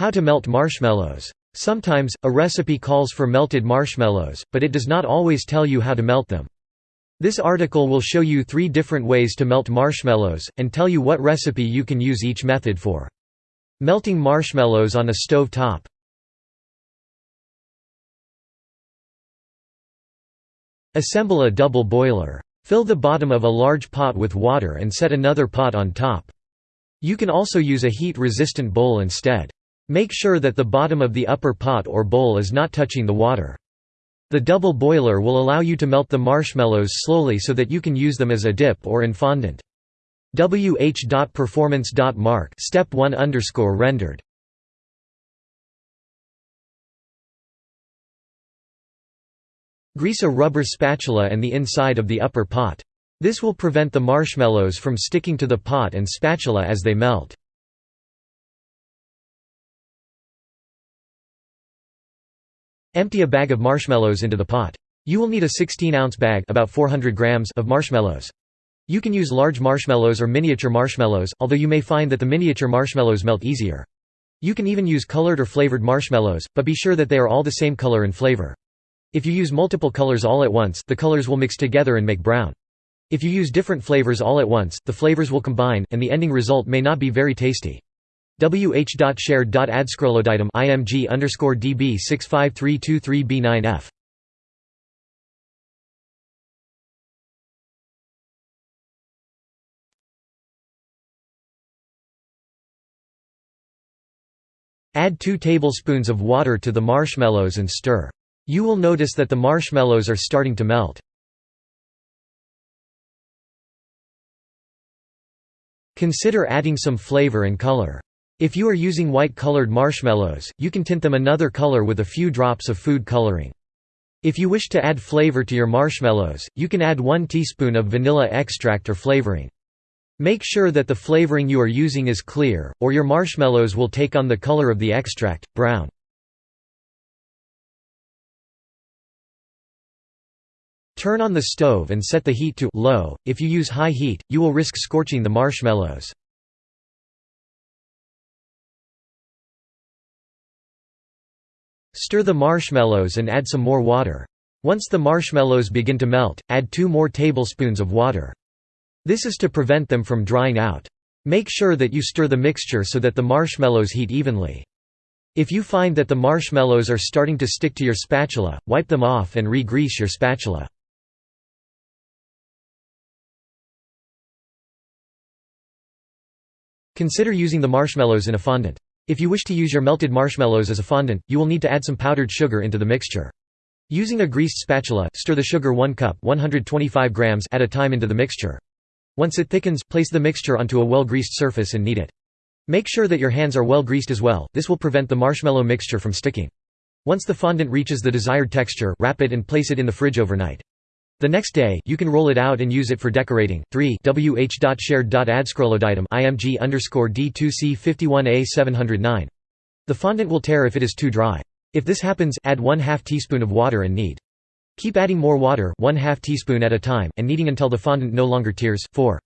How to melt marshmallows. Sometimes, a recipe calls for melted marshmallows, but it does not always tell you how to melt them. This article will show you three different ways to melt marshmallows, and tell you what recipe you can use each method for. Melting marshmallows on a stove top. Assemble a double boiler. Fill the bottom of a large pot with water and set another pot on top. You can also use a heat-resistant bowl instead. Make sure that the bottom of the upper pot or bowl is not touching the water. The double boiler will allow you to melt the marshmallows slowly so that you can use them as a dip or in fondant. wh.performance.mark step 1 underscore rendered. Grease a rubber spatula and the inside of the upper pot. This will prevent the marshmallows from sticking to the pot and spatula as they melt. Empty a bag of marshmallows into the pot. You will need a 16-ounce bag about 400 grams of marshmallows. You can use large marshmallows or miniature marshmallows, although you may find that the miniature marshmallows melt easier. You can even use colored or flavored marshmallows, but be sure that they are all the same color and flavor. If you use multiple colors all at once, the colors will mix together and make brown. If you use different flavors all at once, the flavors will combine, and the ending result may not be very tasty wh.shared.adscroloditum img underscore db 65323b9f. Add 2 tablespoons of water to the marshmallows and stir. You will notice that the marshmallows are starting to melt. Consider adding some flavor and color. If you are using white-colored marshmallows, you can tint them another color with a few drops of food coloring. If you wish to add flavor to your marshmallows, you can add 1 teaspoon of vanilla extract or flavoring. Make sure that the flavoring you are using is clear, or your marshmallows will take on the color of the extract, brown. Turn on the stove and set the heat to low. If you use high heat, you will risk scorching the marshmallows. Stir the marshmallows and add some more water. Once the marshmallows begin to melt, add 2 more tablespoons of water. This is to prevent them from drying out. Make sure that you stir the mixture so that the marshmallows heat evenly. If you find that the marshmallows are starting to stick to your spatula, wipe them off and re-grease your spatula. Consider using the marshmallows in a fondant. If you wish to use your melted marshmallows as a fondant, you will need to add some powdered sugar into the mixture. Using a greased spatula, stir the sugar 1 cup 125 grams at a time into the mixture. Once it thickens, place the mixture onto a well-greased surface and knead it. Make sure that your hands are well greased as well, this will prevent the marshmallow mixture from sticking. Once the fondant reaches the desired texture, wrap it and place it in the fridge overnight. The next day, you can roll it out and use it for decorating. 3 wh.shared.adscroloditum img underscore d2c 51a 709. The fondant will tear if it is too dry. If this happens, add 1 2 teaspoon of water and knead. Keep adding more water 1 2 teaspoon at a time and kneading until the fondant no longer tears. 4